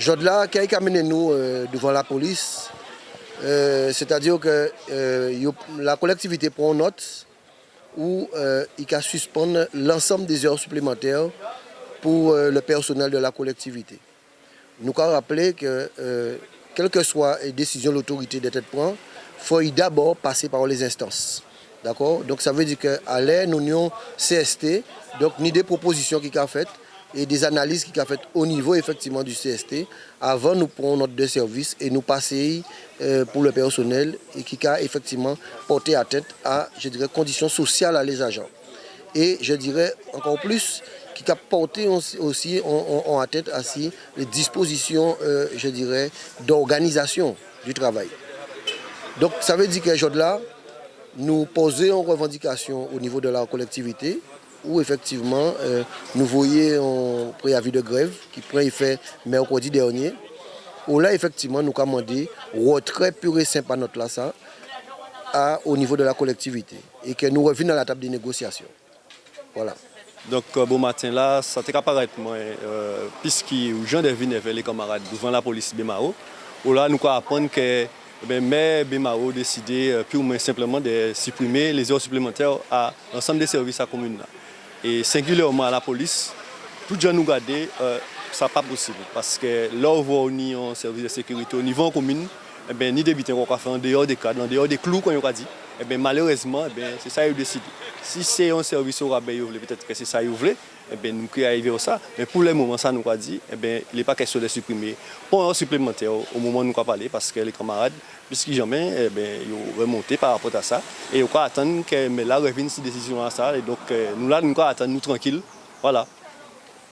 Jodla, qui a amené nous euh, devant la police, euh, c'est-à-dire que euh, la collectivité prend note où il a suspendre l'ensemble des heures supplémentaires pour le personnel de la collectivité. Nous avons rappelé que, quelle que soit la décision de l'autorité de tête il faut d'abord passer par les instances. D'accord? Donc ça veut dire qu'à l'air, nous avons CST, donc ni des propositions qui sont faites, et des analyses qui a faites au niveau effectivement du CST avant nous prenons notre de service et nous passer euh, pour le personnel et qui a effectivement porté à tête à je dirais conditions sociales à les agents. Et je dirais encore plus qui a porté aussi en, tête ainsi les dispositions euh, je dirais d'organisation du travail. Donc ça veut dire que là nous posons une revendication au niveau de la collectivité où effectivement euh, nous voyons un préavis de grève qui prend effet mercredi dernier, où là effectivement nous demandé retrait pur et simple à notre là, à, au niveau de la collectivité et que nous revenons à la table des négociations. Voilà. Donc euh, bon matin là, ça te paraître moi, euh, puisque Jean Devine avec les camarades devant la police Bemao, où là nous apprenons que eh mais Bemao décidé euh, purement simplement de supprimer les heures supplémentaires à l'ensemble des services à la commune. Et singulièrement à la police, tout le monde nous garde, euh, ça n'est pas possible. Parce que là où on a un service de sécurité au niveau commune, eh bien, ni des qu'on faire en dehors des cadres, en dehors des clous qu'on a dit, eh bien, malheureusement, eh c'est ça qu'ils décidé. Si c'est un service au rabais, peut-être que c'est ça qu'ils voulaient, eh bien, nous pouvons arriver à ça. Mais pour le moment, ça nous a dit, eh bien, il n'est pas question de supprimer. Pour un supplémentaire, au moment où nous parlé, parce que les camarades, puisque jamais, eh bien, ils ont remonté par rapport à ça. Et on attendre que mais là revienne cette décision à ça. Et donc, nous là, nous attendre nous tranquilles. Voilà.